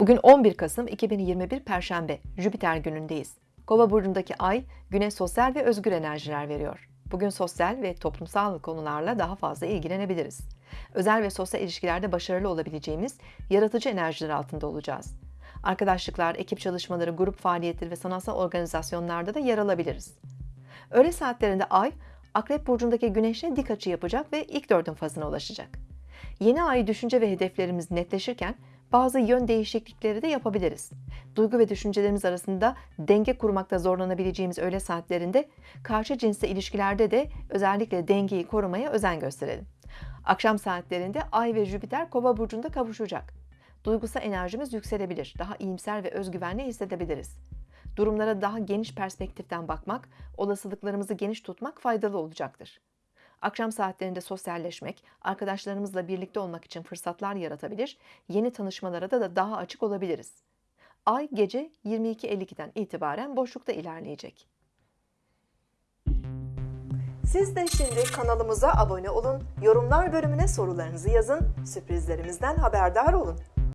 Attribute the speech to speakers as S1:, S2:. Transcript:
S1: Bugün 11 Kasım 2021 Perşembe, Jüpiter günündeyiz. Kova burcundaki ay güne sosyal ve özgür enerjiler veriyor. Bugün sosyal ve toplumsal konularla daha fazla ilgilenebiliriz. Özel ve sosyal ilişkilerde başarılı olabileceğimiz yaratıcı enerjiler altında olacağız. Arkadaşlıklar, ekip çalışmaları, grup faaliyetleri ve sanatsal organizasyonlarda da yer alabiliriz. Öğle saatlerinde ay, Akrep burcundaki güneşle dik açı yapacak ve ilk dördün fazına ulaşacak. Yeni ay düşünce ve hedeflerimiz netleşirken bazı yön değişiklikleri de yapabiliriz. Duygu ve düşüncelerimiz arasında denge kurmakta zorlanabileceğimiz öğle saatlerinde karşı cinsle ilişkilerde de özellikle dengeyi korumaya özen gösterelim. Akşam saatlerinde Ay ve Jüpiter Kova burcunda kavuşacak. Duygusal enerjimiz yükselebilir, daha iyimser ve özgüvenli hissedebiliriz. Durumlara daha geniş perspektiften bakmak, olasılıklarımızı geniş tutmak faydalı olacaktır. Akşam saatlerinde sosyalleşmek, arkadaşlarımızla birlikte olmak için fırsatlar yaratabilir, yeni tanışmalara da, da daha açık olabiliriz. Ay gece 22.52'den itibaren boşlukta ilerleyecek. Siz de şimdi kanalımıza abone olun, yorumlar bölümüne sorularınızı yazın, sürprizlerimizden haberdar olun.